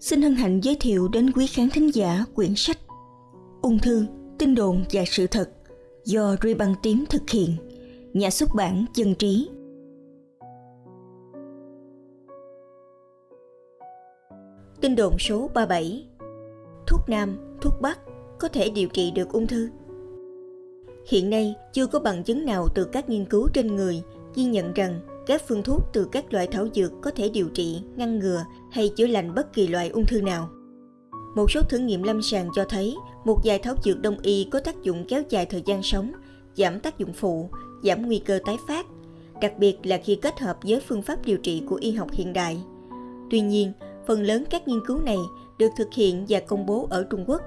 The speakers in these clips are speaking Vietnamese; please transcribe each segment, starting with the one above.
xin hân hạnh giới thiệu đến quý khán thính giả quyển sách Ung thư, tin đồn và sự thật do Ruy Băng Tím thực hiện, nhà xuất bản Dân Trí. Tin đồn số 37 Thuốc Nam, thuốc Bắc có thể điều trị được ung thư. Hiện nay chưa có bằng chứng nào từ các nghiên cứu trên người ghi nhận rằng các phương thuốc từ các loại thảo dược có thể điều trị, ngăn ngừa hay chữa lành bất kỳ loại ung thư nào. Một số thử nghiệm lâm sàng cho thấy một vài thảo dược đông y có tác dụng kéo dài thời gian sống, giảm tác dụng phụ, giảm nguy cơ tái phát, đặc biệt là khi kết hợp với phương pháp điều trị của y học hiện đại. Tuy nhiên, phần lớn các nghiên cứu này được thực hiện và công bố ở Trung Quốc.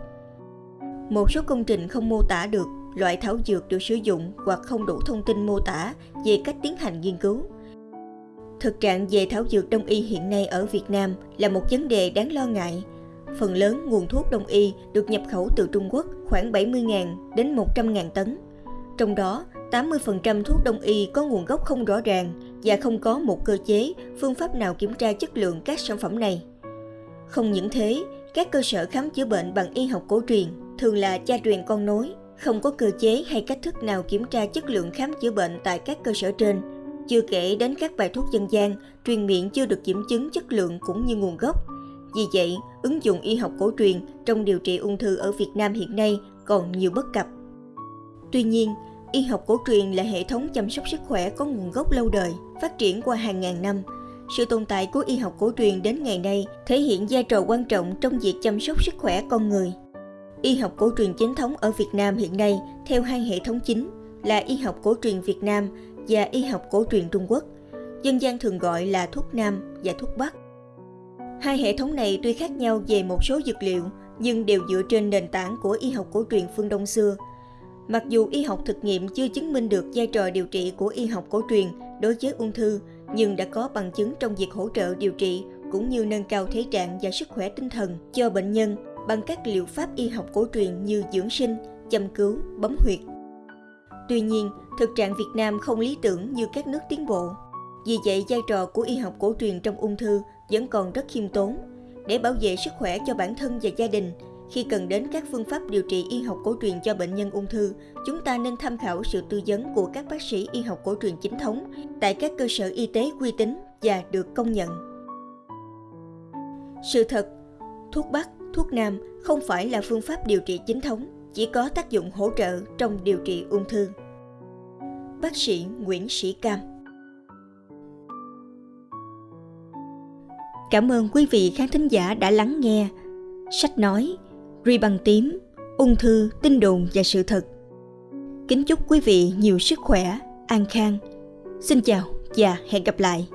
Một số công trình không mô tả được loại thảo dược được sử dụng hoặc không đủ thông tin mô tả về cách tiến hành nghiên cứu. Thực trạng về thảo dược đông y hiện nay ở Việt Nam là một vấn đề đáng lo ngại. Phần lớn nguồn thuốc đông y được nhập khẩu từ Trung Quốc khoảng 70.000 đến 100.000 tấn. Trong đó, 80% thuốc đông y có nguồn gốc không rõ ràng và không có một cơ chế, phương pháp nào kiểm tra chất lượng các sản phẩm này. Không những thế, các cơ sở khám chữa bệnh bằng y học cổ truyền thường là cha truyền con nối, không có cơ chế hay cách thức nào kiểm tra chất lượng khám chữa bệnh tại các cơ sở trên chưa kể đến các bài thuốc dân gian, truyền miệng chưa được kiểm chứng chất lượng cũng như nguồn gốc. Vì vậy, ứng dụng y học cổ truyền trong điều trị ung thư ở Việt Nam hiện nay còn nhiều bất cập. Tuy nhiên, y học cổ truyền là hệ thống chăm sóc sức khỏe có nguồn gốc lâu đời, phát triển qua hàng ngàn năm. Sự tồn tại của y học cổ truyền đến ngày nay thể hiện vai trò quan trọng trong việc chăm sóc sức khỏe con người. Y học cổ truyền chính thống ở Việt Nam hiện nay theo hai hệ thống chính là y học cổ truyền Việt Nam và y học cổ truyền Trung Quốc, dân gian thường gọi là thuốc Nam và thuốc Bắc. Hai hệ thống này tuy khác nhau về một số dược liệu nhưng đều dựa trên nền tảng của y học cổ truyền phương Đông xưa. Mặc dù y học thực nghiệm chưa chứng minh được vai trò điều trị của y học cổ truyền đối với ung thư, nhưng đã có bằng chứng trong việc hỗ trợ điều trị cũng như nâng cao thể trạng và sức khỏe tinh thần cho bệnh nhân bằng các liệu pháp y học cổ truyền như dưỡng sinh, châm cứu, bấm huyệt, Tuy nhiên, thực trạng Việt Nam không lý tưởng như các nước tiến bộ. Vì vậy, vai trò của y học cổ truyền trong ung thư vẫn còn rất khiêm tốn. Để bảo vệ sức khỏe cho bản thân và gia đình, khi cần đến các phương pháp điều trị y học cổ truyền cho bệnh nhân ung thư, chúng ta nên tham khảo sự tư vấn của các bác sĩ y học cổ truyền chính thống tại các cơ sở y tế uy tín và được công nhận. Sự thật, thuốc Bắc, thuốc Nam không phải là phương pháp điều trị chính thống chỉ có tác dụng hỗ trợ trong điều trị ung thư. Bác sĩ Nguyễn Sĩ Cam Cảm ơn quý vị khán thính giả đã lắng nghe sách nói Ri bằng tím, ung thư, tin đồn và sự thật. Kính chúc quý vị nhiều sức khỏe, an khang. Xin chào và hẹn gặp lại.